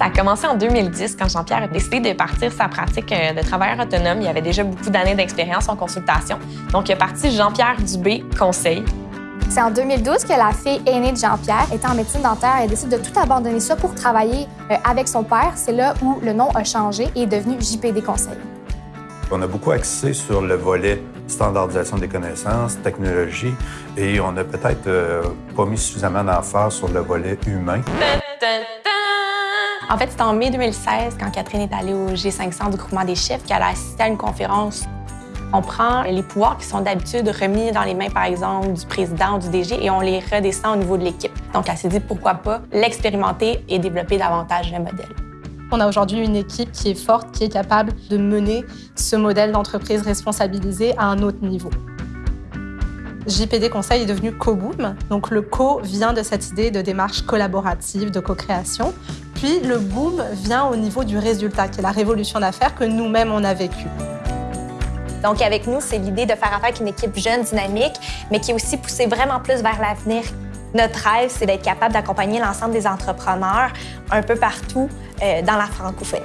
Ça a commencé en 2010 quand Jean-Pierre a décidé de partir sa pratique euh, de travailleur autonome. Il avait déjà beaucoup d'années d'expérience en consultation. Donc, il est parti Jean-Pierre Dubé Conseil. C'est en 2012 que la fille aînée de Jean-Pierre, étant en médecine dentaire, elle décide de tout abandonner ça pour travailler euh, avec son père. C'est là où le nom a changé et est devenu JPD Conseil. On a beaucoup axé sur le volet standardisation des connaissances, technologie, et on a peut-être euh, pas mis suffisamment d'emphase sur le volet humain. En fait, c'était en mai 2016, quand Catherine est allée au G500 du groupement des chefs, qu'elle a assisté à une conférence. On prend les pouvoirs qui sont d'habitude remis dans les mains, par exemple, du président ou du DG, et on les redescend au niveau de l'équipe. Donc, elle s'est dit, pourquoi pas l'expérimenter et développer davantage le modèle. On a aujourd'hui une équipe qui est forte, qui est capable de mener ce modèle d'entreprise responsabilisée à un autre niveau. JPD Conseil est devenu CoBoom. Donc le co vient de cette idée de démarche collaborative, de co-création. Puis le boom vient au niveau du résultat, qui est la révolution d'affaires que nous-mêmes on a vécue. Donc avec nous, c'est l'idée de faire affaire avec une équipe jeune, dynamique, mais qui est aussi poussée vraiment plus vers l'avenir. Notre rêve, c'est d'être capable d'accompagner l'ensemble des entrepreneurs un peu partout euh, dans la francophonie.